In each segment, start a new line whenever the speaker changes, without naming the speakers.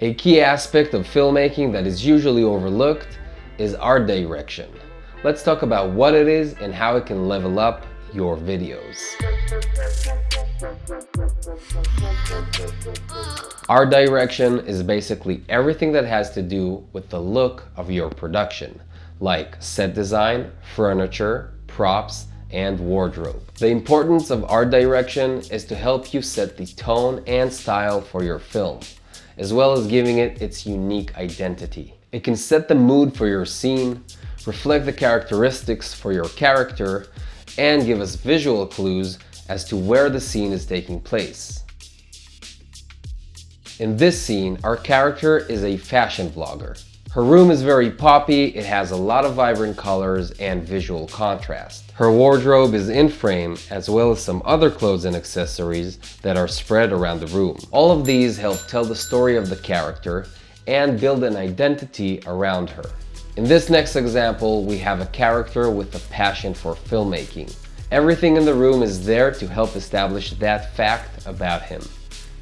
A key aspect of filmmaking that is usually overlooked is art direction. Let's talk about what it is and how it can level up your videos. Art direction is basically everything that has to do with the look of your production, like set design, furniture, props, and wardrobe. The importance of art direction is to help you set the tone and style for your film, as well as giving it its unique identity. It can set the mood for your scene, reflect the characteristics for your character, and give us visual clues as to where the scene is taking place. In this scene, our character is a fashion vlogger. Her room is very poppy, it has a lot of vibrant colors and visual contrast. Her wardrobe is in frame as well as some other clothes and accessories that are spread around the room. All of these help tell the story of the character and build an identity around her. In this next example, we have a character with a passion for filmmaking. Everything in the room is there to help establish that fact about him.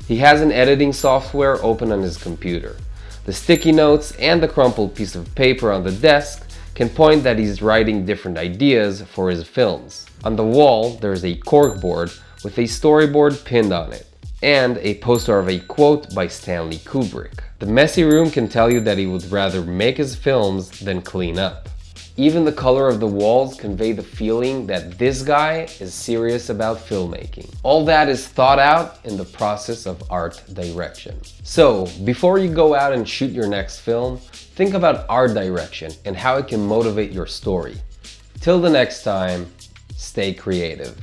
He has an editing software open on his computer. The sticky notes and the crumpled piece of paper on the desk can point that he's writing different ideas for his films. On the wall, there's a corkboard with a storyboard pinned on it and a poster of a quote by Stanley Kubrick. The messy room can tell you that he would rather make his films than clean up. Even the color of the walls convey the feeling that this guy is serious about filmmaking. All that is thought out in the process of art direction. So, before you go out and shoot your next film, think about art direction and how it can motivate your story. Till the next time, stay creative.